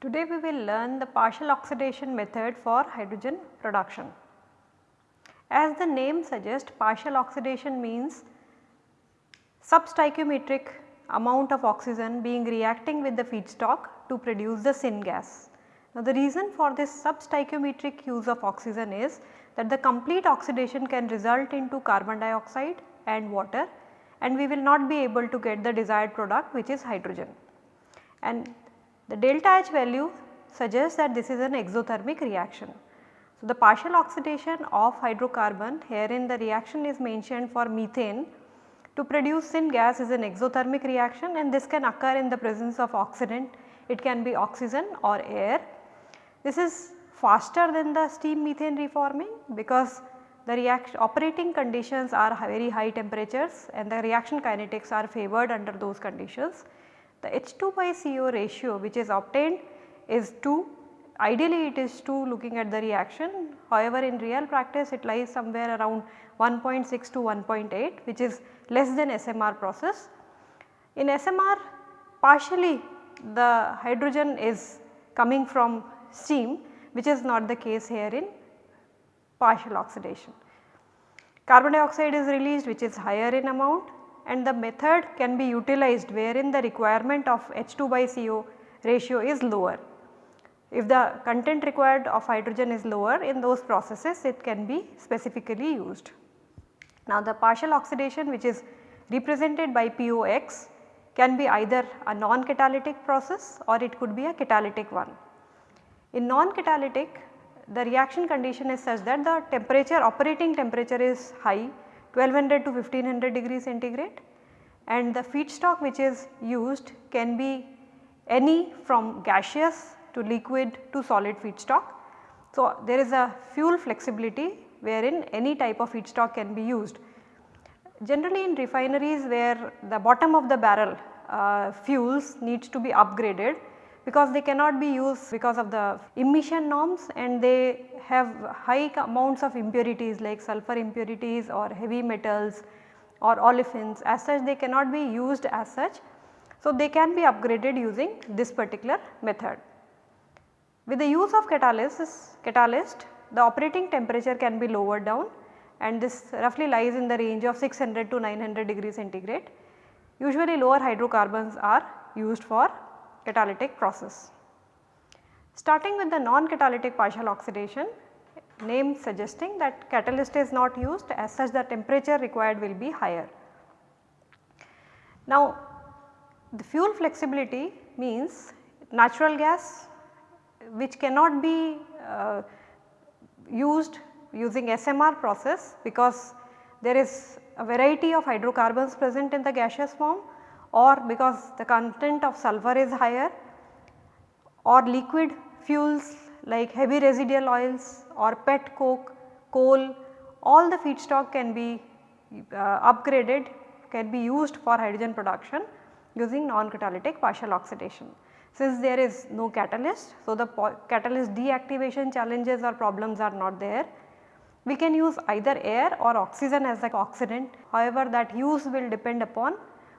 Today we will learn the partial oxidation method for hydrogen production. As the name suggests partial oxidation means substoichiometric amount of oxygen being reacting with the feedstock to produce the syngas. Now the reason for this substoichiometric use of oxygen is that the complete oxidation can result into carbon dioxide and water and we will not be able to get the desired product which is hydrogen. And the delta H value suggests that this is an exothermic reaction. So, the partial oxidation of hydrocarbon herein the reaction is mentioned for methane to produce syngas is an exothermic reaction and this can occur in the presence of oxidant it can be oxygen or air. This is faster than the steam methane reforming because the reaction operating conditions are very high temperatures and the reaction kinetics are favored under those conditions. The H2 by CO ratio which is obtained is 2 ideally it is 2 looking at the reaction however in real practice it lies somewhere around 1.6 to 1.8 which is less than SMR process. In SMR partially the hydrogen is coming from steam which is not the case here in partial oxidation. Carbon dioxide is released which is higher in amount and the method can be utilized wherein the requirement of H2 by CO ratio is lower. If the content required of hydrogen is lower in those processes it can be specifically used. Now the partial oxidation which is represented by POX can be either a non-catalytic process or it could be a catalytic one. In non-catalytic the reaction condition is such that the temperature operating temperature is high 1200 to 1500 degrees centigrade and the feedstock which is used can be any from gaseous to liquid to solid feedstock. So, there is a fuel flexibility wherein any type of feedstock can be used. Generally in refineries where the bottom of the barrel uh, fuels needs to be upgraded because they cannot be used because of the emission norms and they have high amounts of impurities like sulfur impurities or heavy metals or olefins as such they cannot be used as such. So, they can be upgraded using this particular method. With the use of catalysis, catalyst the operating temperature can be lowered down and this roughly lies in the range of 600 to 900 degree centigrade. Usually lower hydrocarbons are used for catalytic process. Starting with the non-catalytic partial oxidation, name suggesting that catalyst is not used as such the temperature required will be higher. Now the fuel flexibility means natural gas which cannot be uh, used using SMR process because there is a variety of hydrocarbons present in the gaseous form or because the content of sulfur is higher or liquid fuels like heavy residual oils or pet coke, coal all the feedstock can be uh, upgraded can be used for hydrogen production using non-catalytic partial oxidation. Since there is no catalyst, so the catalyst deactivation challenges or problems are not there. We can use either air or oxygen as the oxidant however that use will depend upon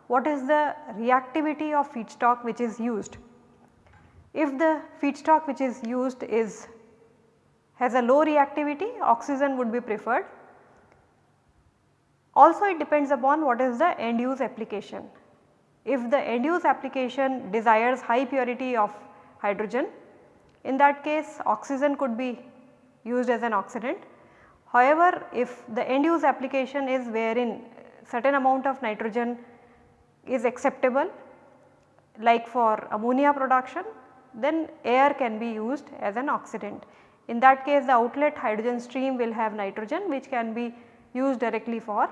what is the reactivity of feedstock which is used. If the feedstock which is used is has a low reactivity oxygen would be preferred. Also it depends upon what is the end use application. If the end use application desires high purity of hydrogen in that case oxygen could be used as an oxidant. However, if the end use application is wherein certain amount of nitrogen is acceptable like for ammonia production then air can be used as an oxidant. In that case the outlet hydrogen stream will have nitrogen which can be used directly for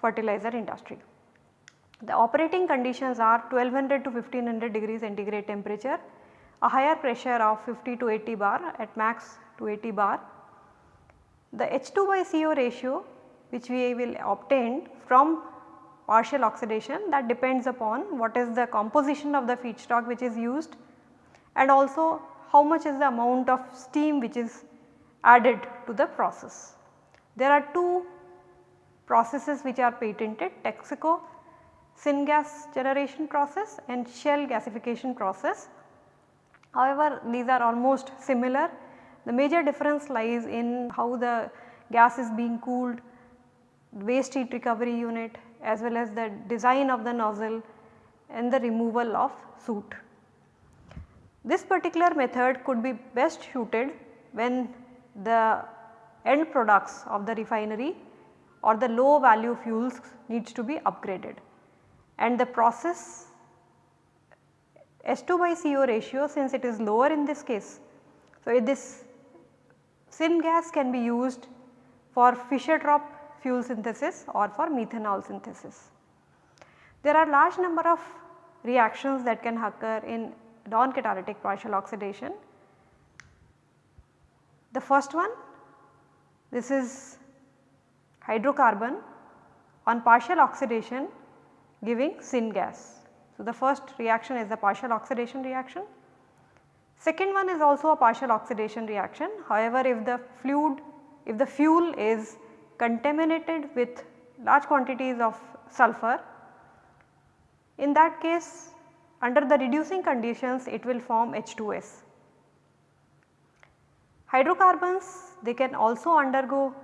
fertilizer industry. The operating conditions are 1200 to 1500 degree centigrade temperature, a higher pressure of 50 to 80 bar at max to 80 bar. The H2 by CO ratio which we will obtain from partial oxidation that depends upon what is the composition of the feedstock which is used and also how much is the amount of steam which is added to the process. There are two processes which are patented Texaco syngas generation process and Shell gasification process. However, these are almost similar. The major difference lies in how the gas is being cooled, waste heat recovery unit as well as the design of the nozzle and the removal of soot. This particular method could be best suited when the end products of the refinery or the low value fuels needs to be upgraded and the process S2 by CO ratio since it is lower in this case. So, this syngas can be used for Fischer-Tropsch fuel synthesis or for methanol synthesis. There are large number of reactions that can occur in non-catalytic partial oxidation. The first one this is hydrocarbon on partial oxidation giving syngas. So, the first reaction is the partial oxidation reaction. Second one is also a partial oxidation reaction. However, if the fluid, if the fuel is contaminated with large quantities of sulfur, in that case under the reducing conditions it will form H2S. Hydrocarbons they can also undergo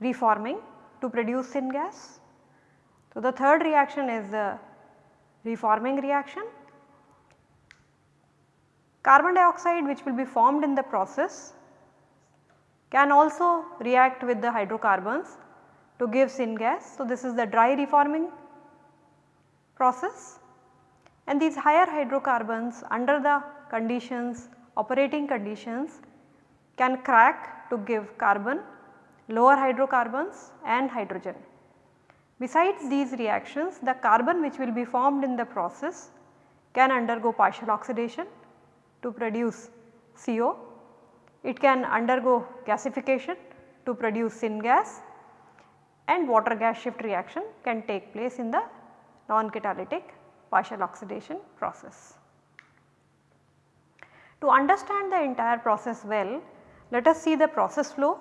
reforming to produce syngas. So, the third reaction is the reforming reaction. Carbon dioxide which will be formed in the process can also react with the hydrocarbons to give syngas. So, this is the dry reforming process and these higher hydrocarbons under the conditions operating conditions can crack to give carbon, lower hydrocarbons and hydrogen. Besides these reactions the carbon which will be formed in the process can undergo partial oxidation to produce CO. It can undergo gasification to produce syngas and water gas shift reaction can take place in the non-catalytic partial oxidation process. To understand the entire process well, let us see the process flow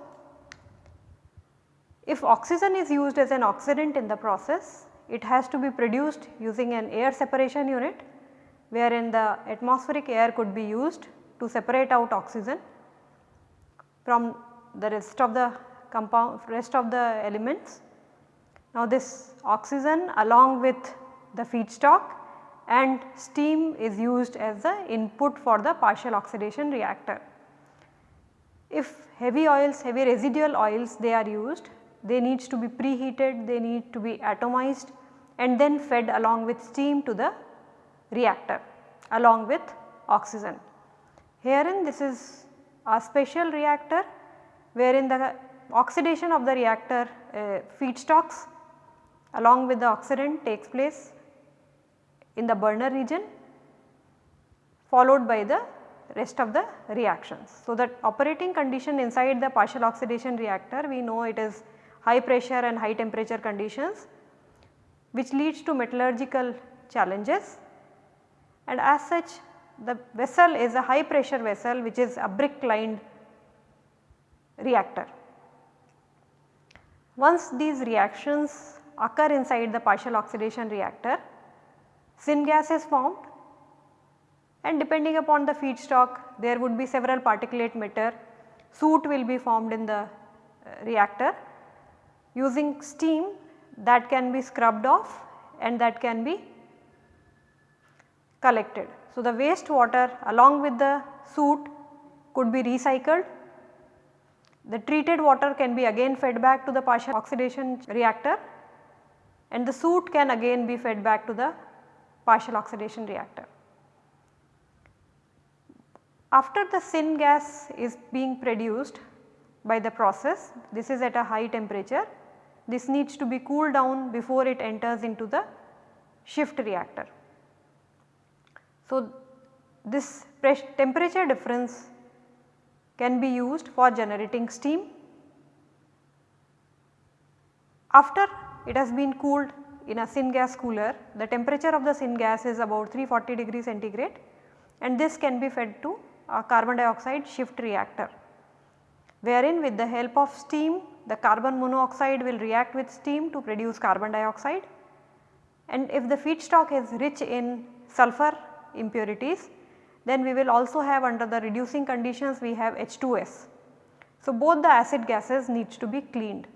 if oxygen is used as an oxidant in the process, it has to be produced using an air separation unit wherein the atmospheric air could be used to separate out oxygen from the rest of the compound rest of the elements. Now this oxygen along with the feedstock and steam is used as the input for the partial oxidation reactor. If heavy oils, heavy residual oils they are used they needs to be preheated, they need to be atomized and then fed along with steam to the reactor along with oxygen. Herein this is a special reactor wherein the oxidation of the reactor uh, feedstocks along with the oxidant takes place in the burner region followed by the rest of the reactions. So, that operating condition inside the partial oxidation reactor we know it is high pressure and high temperature conditions which leads to metallurgical challenges and as such the vessel is a high pressure vessel which is a brick lined reactor. Once these reactions occur inside the partial oxidation reactor, syngas is formed and depending upon the feedstock there would be several particulate matter, soot will be formed in the uh, reactor using steam that can be scrubbed off and that can be collected. So, the waste water along with the soot could be recycled. The treated water can be again fed back to the partial oxidation reactor and the soot can again be fed back to the partial oxidation reactor. After the syngas is being produced by the process, this is at a high temperature this needs to be cooled down before it enters into the shift reactor. So, this temperature difference can be used for generating steam. After it has been cooled in a syngas cooler, the temperature of the syngas is about 340 degree centigrade and this can be fed to a carbon dioxide shift reactor wherein with the help of steam the carbon monoxide will react with steam to produce carbon dioxide and if the feedstock is rich in sulfur impurities then we will also have under the reducing conditions we have H2S. So, both the acid gases needs to be cleaned.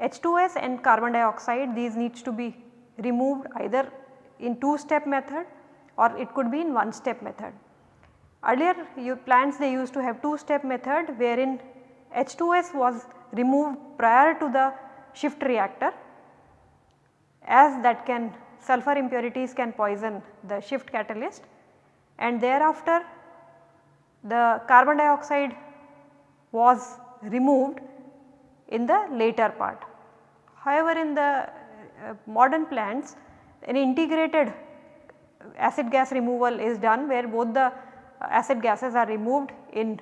H2S and carbon dioxide these needs to be removed either in two step method or it could be in one step method. Earlier your plants they used to have two step method wherein H2S was removed prior to the shift reactor as that can sulfur impurities can poison the shift catalyst and thereafter the carbon dioxide was removed in the later part. However, in the uh, modern plants an integrated acid gas removal is done where both the acid gases are removed in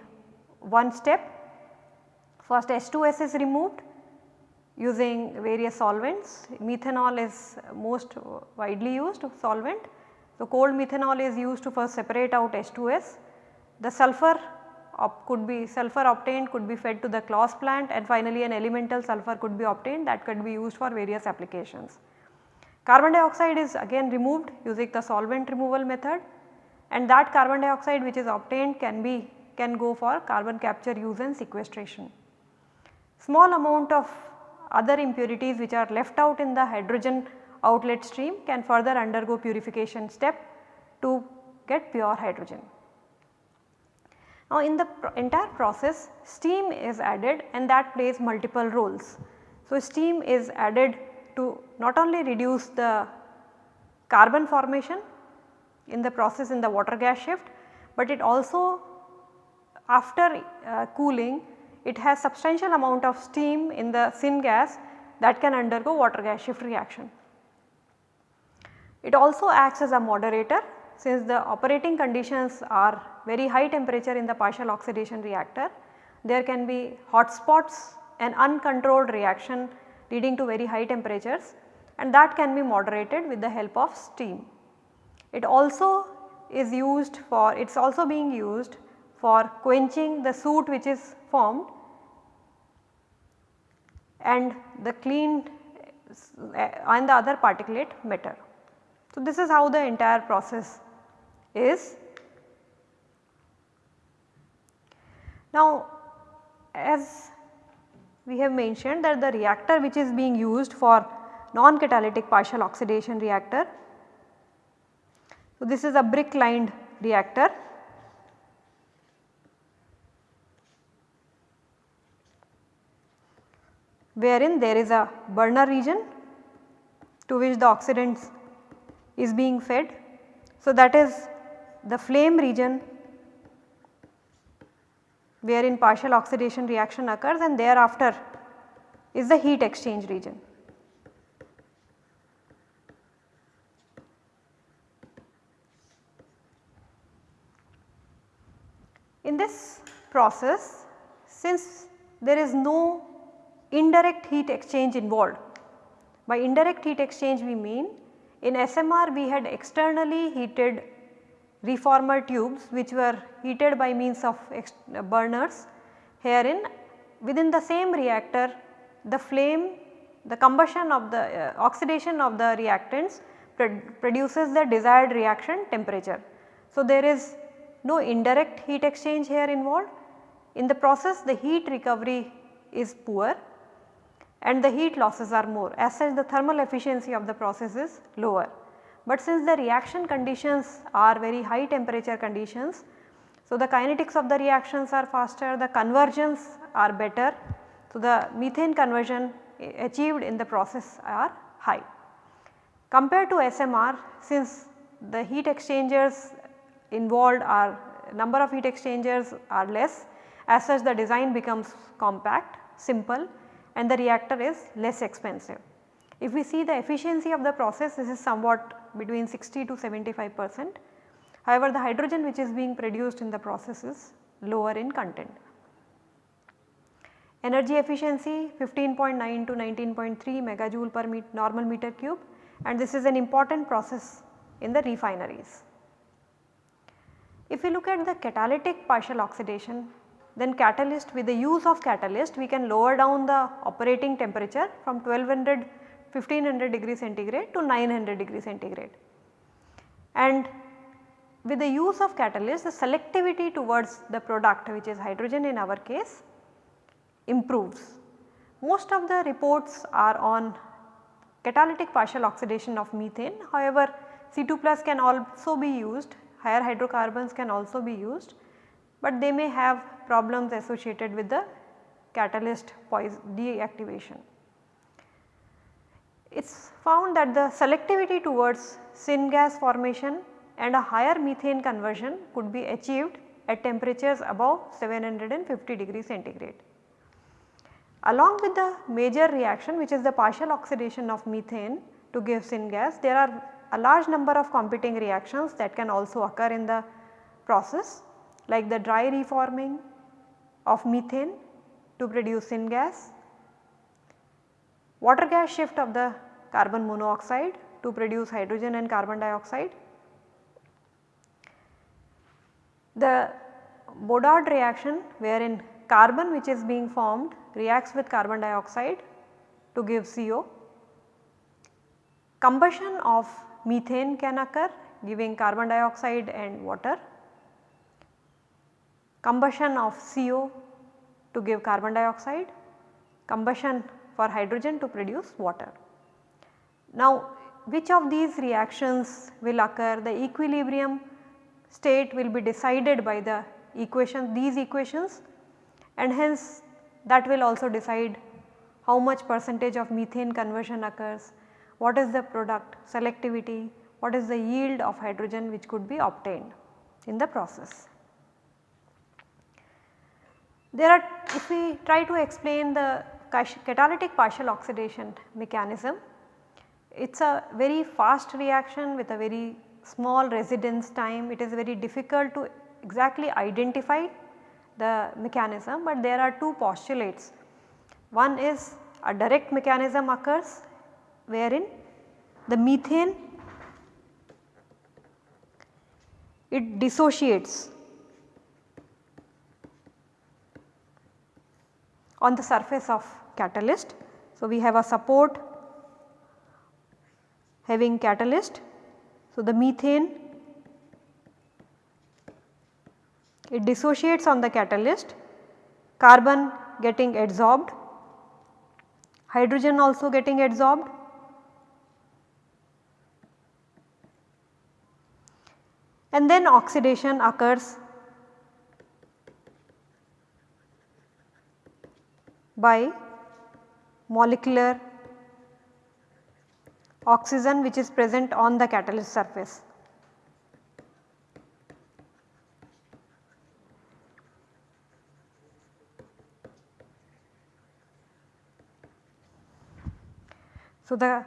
one step. First H2S is removed using various solvents. Methanol is most widely used solvent. So, cold methanol is used to first separate out H2S. The sulfur could be sulfur obtained could be fed to the Claus plant and finally an elemental sulfur could be obtained that could be used for various applications. Carbon dioxide is again removed using the solvent removal method and that carbon dioxide which is obtained can be can go for carbon capture use and sequestration. Small amount of other impurities which are left out in the hydrogen outlet stream can further undergo purification step to get pure hydrogen. Now in the entire process steam is added and that plays multiple roles. So steam is added to not only reduce the carbon formation in the process in the water gas shift, but it also after uh, cooling it has substantial amount of steam in the syngas that can undergo water gas shift reaction. It also acts as a moderator since the operating conditions are very high temperature in the partial oxidation reactor. There can be hot spots and uncontrolled reaction leading to very high temperatures and that can be moderated with the help of steam. It also is used for it is also being used for quenching the soot which is formed and the cleaned and the other particulate matter. So, this is how the entire process is. Now, as we have mentioned that the reactor which is being used for non-catalytic partial oxidation reactor. So, this is a brick lined reactor wherein there is a burner region to which the oxidants is being fed. So, that is the flame region wherein partial oxidation reaction occurs and thereafter is the heat exchange region. In this process since there is no indirect heat exchange involved. By indirect heat exchange we mean in SMR we had externally heated reformer tubes which were heated by means of burners. Herein within the same reactor the flame the combustion of the uh, oxidation of the reactants produces the desired reaction temperature. So, there is no indirect heat exchange here involved. In the process the heat recovery is poor and the heat losses are more as such the thermal efficiency of the process is lower. But since the reaction conditions are very high temperature conditions, so the kinetics of the reactions are faster, the conversions are better. So, the methane conversion achieved in the process are high. Compared to SMR since the heat exchangers involved are number of heat exchangers are less as such the design becomes compact, simple and the reactor is less expensive. If we see the efficiency of the process this is somewhat between 60 to 75 percent. However, the hydrogen which is being produced in the process is lower in content. Energy efficiency 15.9 to 19.3 megajoule per normal meter cube and this is an important process in the refineries. If we look at the catalytic partial oxidation then catalyst with the use of catalyst we can lower down the operating temperature from 1200 1500 degree centigrade to 900 degree centigrade. And with the use of catalyst the selectivity towards the product which is hydrogen in our case improves. Most of the reports are on catalytic partial oxidation of methane however C2 plus can also be used higher hydrocarbons can also be used but they may have problems associated with the catalyst deactivation. It is found that the selectivity towards syngas formation and a higher methane conversion could be achieved at temperatures above 750 degree centigrade. Along with the major reaction which is the partial oxidation of methane to give syngas, there are a large number of competing reactions that can also occur in the process like the dry reforming of methane to produce syngas, water gas shift of the carbon monoxide to produce hydrogen and carbon dioxide. The Boudouard reaction wherein carbon which is being formed reacts with carbon dioxide to give CO. Combustion of methane can occur giving carbon dioxide and water. Combustion of CO to give carbon dioxide, combustion for hydrogen to produce water. Now which of these reactions will occur the equilibrium state will be decided by the equation these equations and hence that will also decide how much percentage of methane conversion occurs, what is the product selectivity, what is the yield of hydrogen which could be obtained in the process. There are if we try to explain the catalytic partial oxidation mechanism, it is a very fast reaction with a very small residence time, it is very difficult to exactly identify the mechanism, but there are two postulates. One is a direct mechanism occurs wherein the methane it dissociates on the surface of catalyst. So, we have a support having catalyst. So, the methane it dissociates on the catalyst, carbon getting adsorbed, hydrogen also getting adsorbed. And then oxidation occurs by molecular oxygen which is present on the catalyst surface. So, the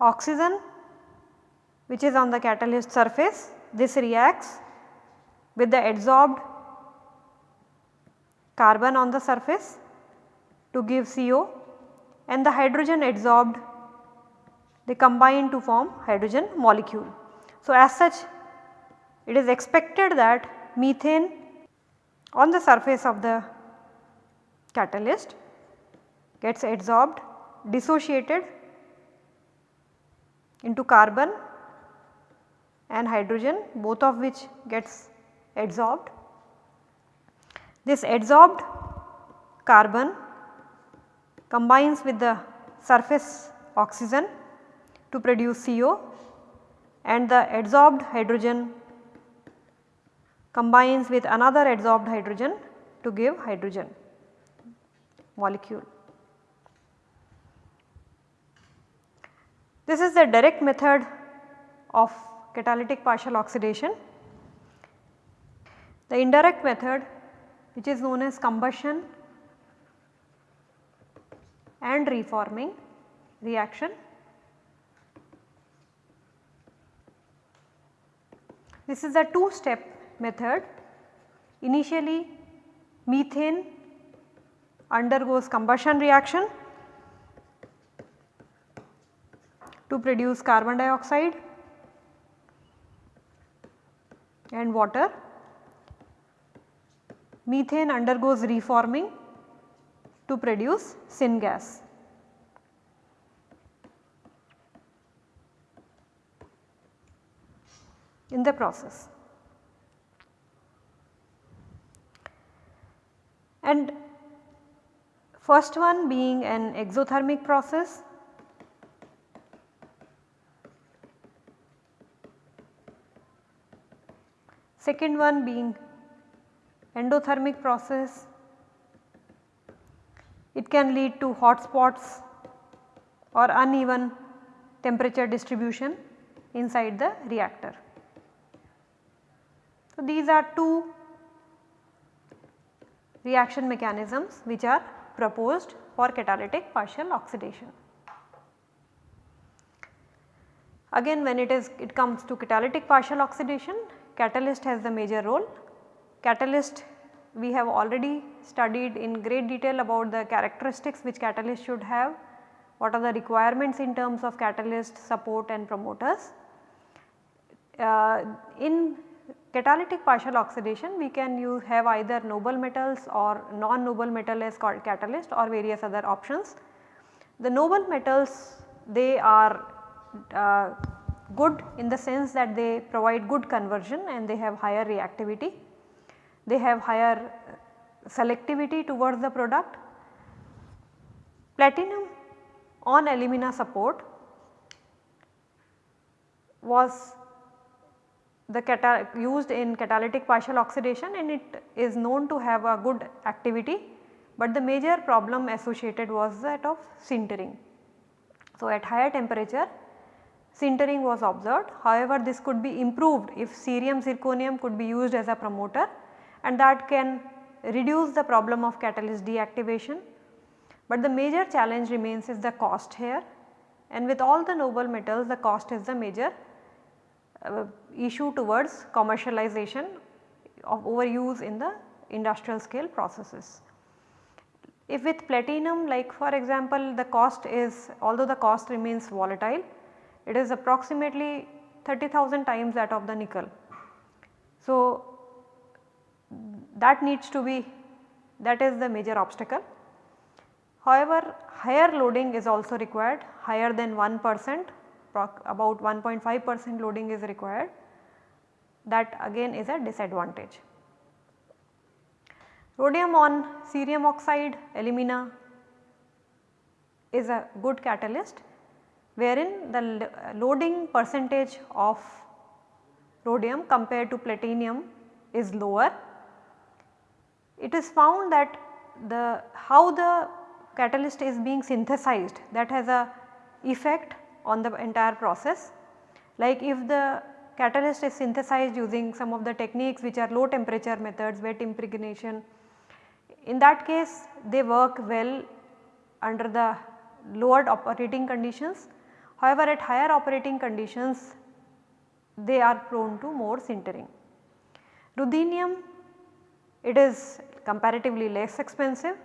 oxygen which is on the catalyst surface this reacts with the adsorbed carbon on the surface to give CO and the hydrogen adsorbed they combine to form hydrogen molecule. So, as such it is expected that methane on the surface of the catalyst gets adsorbed dissociated into carbon and hydrogen both of which gets adsorbed. This adsorbed carbon combines with the surface oxygen to produce CO and the adsorbed hydrogen combines with another adsorbed hydrogen to give hydrogen molecule. This is the direct method of catalytic partial oxidation. The indirect method which is known as combustion and reforming reaction. This is a two step method. Initially methane undergoes combustion reaction to produce carbon dioxide and water methane undergoes reforming to produce syngas. in the process. And first one being an exothermic process second one being endothermic process. It can lead to hot spots or uneven temperature distribution inside the reactor. So, these are two reaction mechanisms which are proposed for catalytic partial oxidation. Again when it is it comes to catalytic partial oxidation catalyst has the major role. Catalyst we have already studied in great detail about the characteristics which catalyst should have, what are the requirements in terms of catalyst support and promoters. Uh, in catalytic partial oxidation we can use have either noble metals or non-noble metal as called catalyst or various other options. The noble metals they are uh, good in the sense that they provide good conversion and they have higher reactivity. They have higher uh, selectivity towards the product. Platinum on alumina support was the used in catalytic partial oxidation and it is known to have a good activity, but the major problem associated was that of sintering. So, at higher temperature sintering was observed however this could be improved if cerium zirconium could be used as a promoter and that can reduce the problem of catalyst deactivation. But the major challenge remains is the cost here and with all the noble metals the cost is the major uh, issue towards commercialization of overuse in the industrial scale processes. If with platinum like for example the cost is although the cost remains volatile it is approximately 30,000 times that of the nickel. So, that needs to be that is the major obstacle. However, higher loading is also required higher than 1 percent about 1.5 percent loading is required that again is a disadvantage. Rhodium on cerium oxide alumina is a good catalyst wherein the loading percentage of rhodium compared to platinum is lower. It is found that the how the catalyst is being synthesized that has a effect on the entire process. Like if the catalyst is synthesized using some of the techniques which are low temperature methods wet impregnation. In that case they work well under the lowered operating conditions. However, at higher operating conditions they are prone to more sintering. Ruthenium it is comparatively less expensive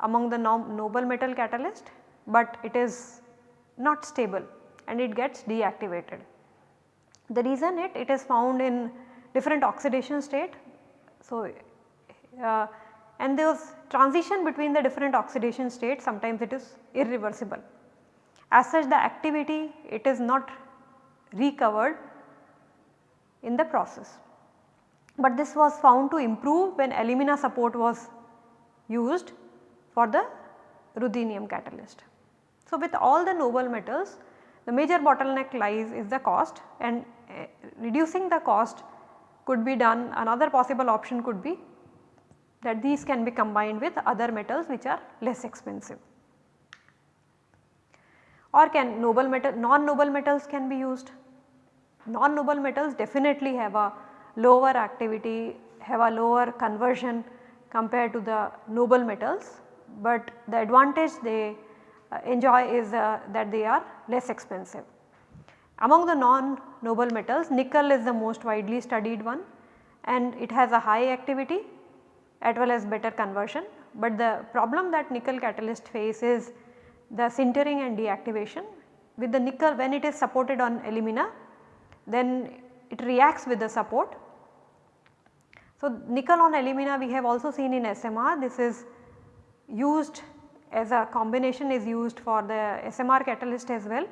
among the noble metal catalyst, but it is not stable and it gets deactivated. The reason it, it is found in different oxidation state. So, uh, and those transition between the different oxidation states sometimes it is irreversible. As such the activity it is not recovered in the process. But this was found to improve when alumina support was used for the ruthenium catalyst. So, with all the noble metals the major bottleneck lies is the cost and uh, reducing the cost could be done another possible option could be that these can be combined with other metals which are less expensive or can noble metal non-noble metals can be used. Non-noble metals definitely have a lower activity, have a lower conversion compared to the noble metals, but the advantage they uh, enjoy is uh, that they are less expensive. Among the non-noble metals nickel is the most widely studied one and it has a high activity as well as better conversion. But the problem that nickel catalyst face is the sintering and deactivation. With the nickel when it is supported on alumina then it reacts with the support So, nickel on alumina we have also seen in SMR this is used as a combination is used for the SMR catalyst as well,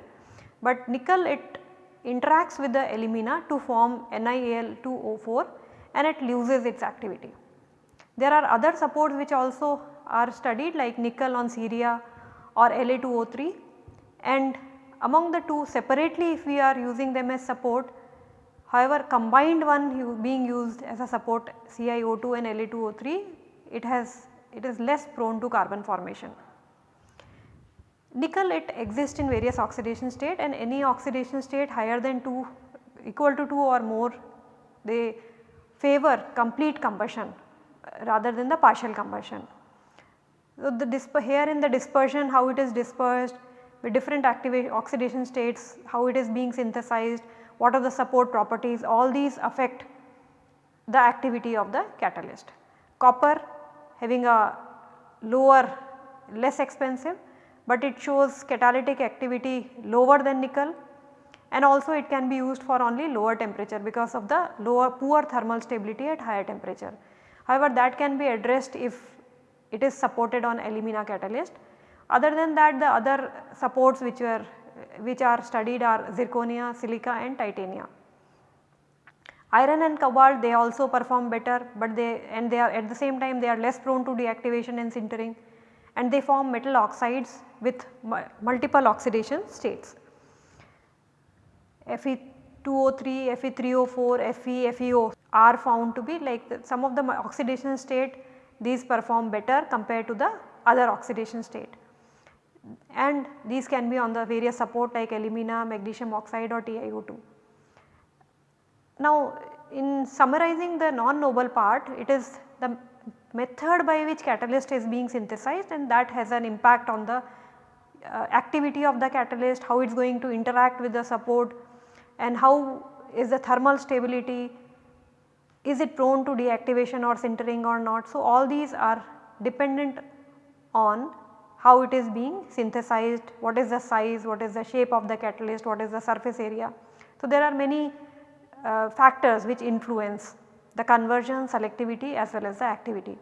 but nickel it interacts with the alumina to form NiAl2O4 and it loses its activity. There are other supports which also are studied like nickel on ceria or La2O3 and among the two separately if we are using them as support however combined one being used as a support CeO2 and La2O3 it has it is less prone to carbon formation. Nickel it exists in various oxidation state and any oxidation state higher than 2 equal to 2 or more they favor complete combustion uh, rather than the partial combustion. So, the here in the dispersion how it is dispersed with different activation oxidation states, how it is being synthesized, what are the support properties all these affect the activity of the catalyst. Copper having a lower less expensive but it shows catalytic activity lower than nickel and also it can be used for only lower temperature because of the lower poor thermal stability at higher temperature. However, that can be addressed if it is supported on alumina catalyst. Other than that the other supports which were which are studied are zirconia, silica and titania. Iron and cobalt they also perform better but they and they are at the same time they are less prone to deactivation and sintering and they form metal oxides with multiple oxidation states. Fe2O3, Fe3O4, Fe, FeO are found to be like the, some of the oxidation state these perform better compared to the other oxidation state and these can be on the various support like alumina, magnesium oxide or TiO2. Now in summarizing the non-noble part it is the method by which catalyst is being synthesized and that has an impact on the uh, activity of the catalyst, how it is going to interact with the support and how is the thermal stability, is it prone to deactivation or sintering or not. So, all these are dependent on how it is being synthesized, what is the size, what is the shape of the catalyst, what is the surface area. So, there are many uh, factors which influence the conversion, selectivity as well as the activity.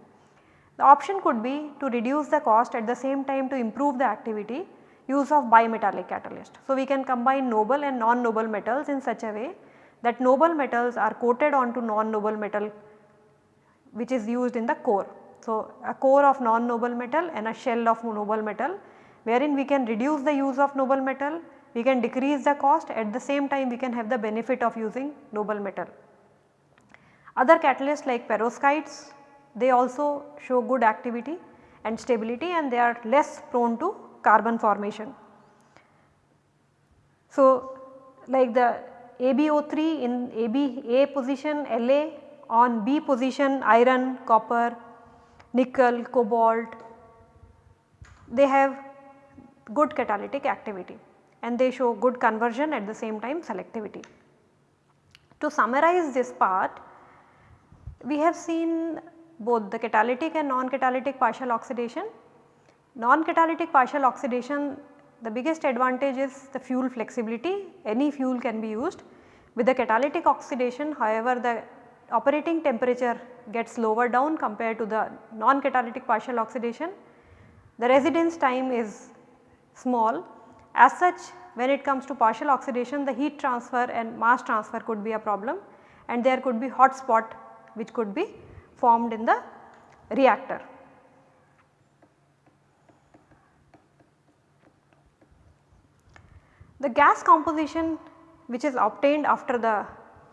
The option could be to reduce the cost at the same time to improve the activity use of bimetallic catalyst. So, we can combine noble and non-noble metals in such a way that noble metals are coated onto non-noble metal which is used in the core. So, a core of non-noble metal and a shell of noble metal wherein we can reduce the use of noble metal, we can decrease the cost at the same time we can have the benefit of using noble metal. Other catalysts like perovskites they also show good activity and stability and they are less prone to carbon formation. So, like the AbO3 in AB A position La on B position iron, copper, nickel, cobalt they have good catalytic activity and they show good conversion at the same time selectivity. To summarize this part we have seen both the catalytic and non-catalytic partial oxidation. Non-catalytic partial oxidation the biggest advantage is the fuel flexibility any fuel can be used. With the catalytic oxidation however the operating temperature gets lower down compared to the non-catalytic partial oxidation. The residence time is small as such when it comes to partial oxidation the heat transfer and mass transfer could be a problem and there could be hot spot which could be formed in the reactor. The gas composition which is obtained after the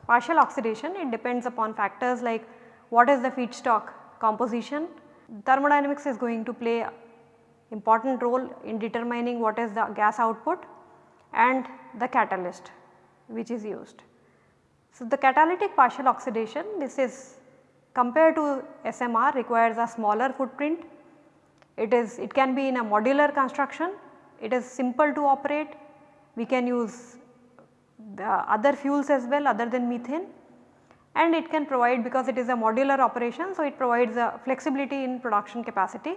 partial oxidation it depends upon factors like what is the feedstock composition. Thermodynamics is going to play important role in determining what is the gas output and the catalyst which is used. So, the catalytic partial oxidation this is compared to SMR requires a smaller footprint. It is it can be in a modular construction, it is simple to operate, we can use the other fuels as well other than methane and it can provide because it is a modular operation. So, it provides a flexibility in production capacity.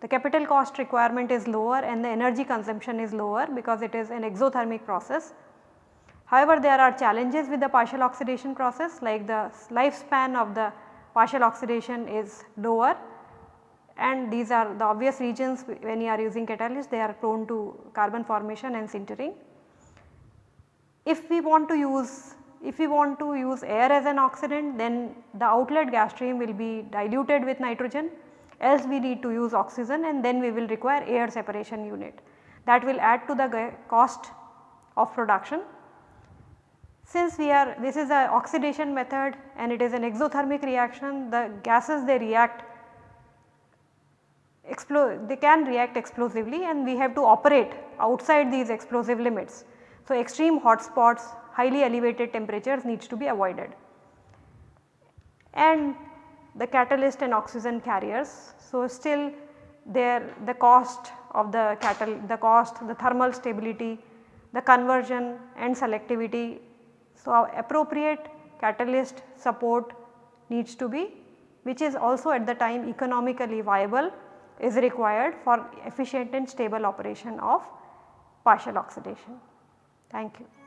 The capital cost requirement is lower and the energy consumption is lower because it is an exothermic process. However, there are challenges with the partial oxidation process like the lifespan of the partial oxidation is lower and these are the obvious regions when you are using catalyst they are prone to carbon formation and sintering. If we want to use if we want to use air as an oxidant then the outlet gas stream will be diluted with nitrogen else we need to use oxygen and then we will require air separation unit that will add to the cost of production. Since we are this is a oxidation method and it is an exothermic reaction the gases they react they can react explosively and we have to operate outside these explosive limits. So, extreme hot spots highly elevated temperatures needs to be avoided. And the catalyst and oxygen carriers. So, still there the cost of the catal the cost the thermal stability the conversion and selectivity. So, appropriate catalyst support needs to be which is also at the time economically viable is required for efficient and stable operation of partial oxidation. Thank you.